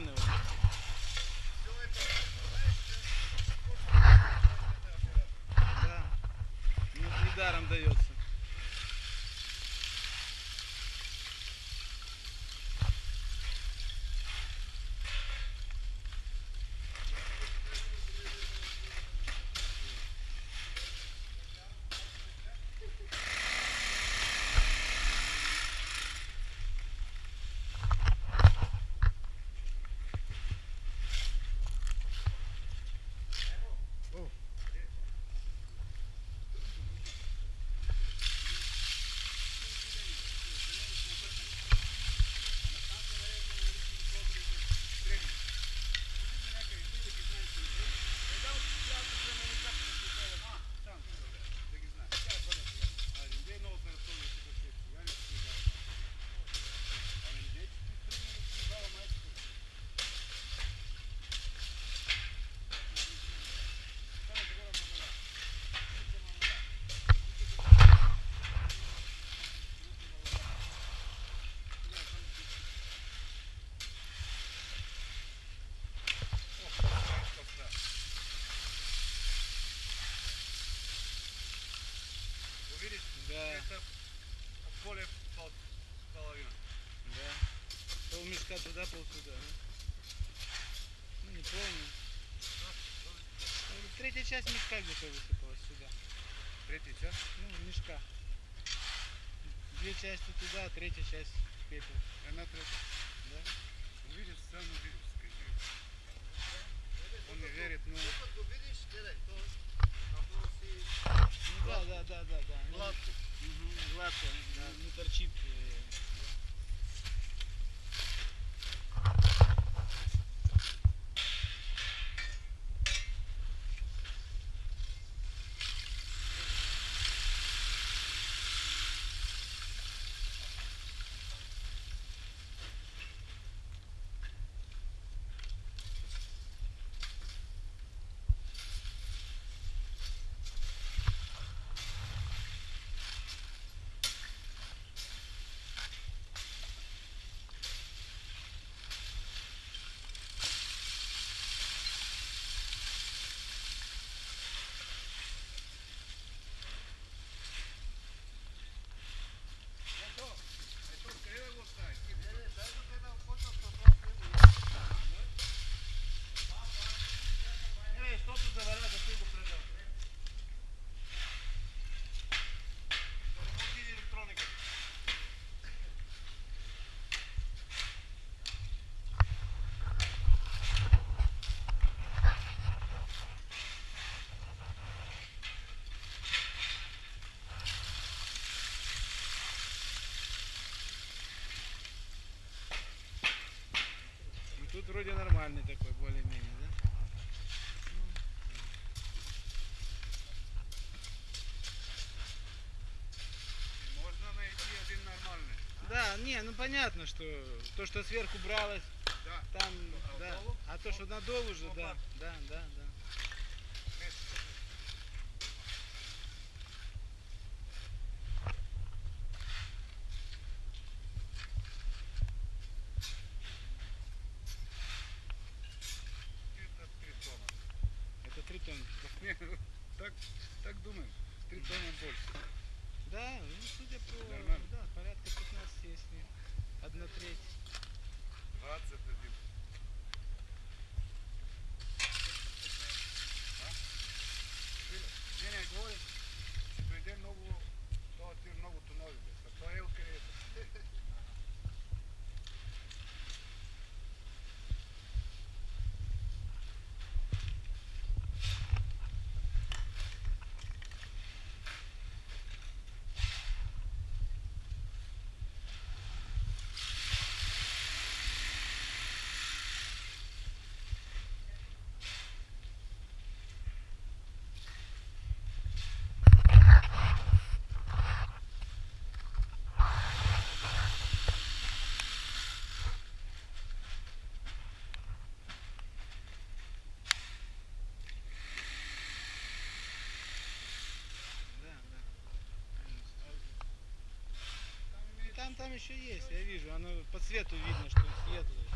mano. Да. Пол мешка туда, пол туда. Ну, не помню. Ну, Третья часть мешка где-то высыпалась сюда. Третий час. Ну, мешка. Две части туда, а третья часть в пепел. Она третья. Да? Увидишь, сам скажи. Он не верит, но Ну да, да, да, да, да. Гладко. Мгм, гладко, да, не торчит. Тут вроде нормальный такой, более-менее, да? можно найти один нормальный. Да, не, ну понятно, что то, что сверху бралось, Да. там, А да. А то, что надол уже, да, да, да, да. Так, так думаем. Три тонны больше. Да, ну судя по, Нормально. да, порядка 15, если одна треть. 21. А? Видно? Не, не, говорим, че прийде много, то ти много тонови. бе. Та то е откъдето. Да, да. И Там, там еще есть, я вижу, оно по цвету видно, что светлое.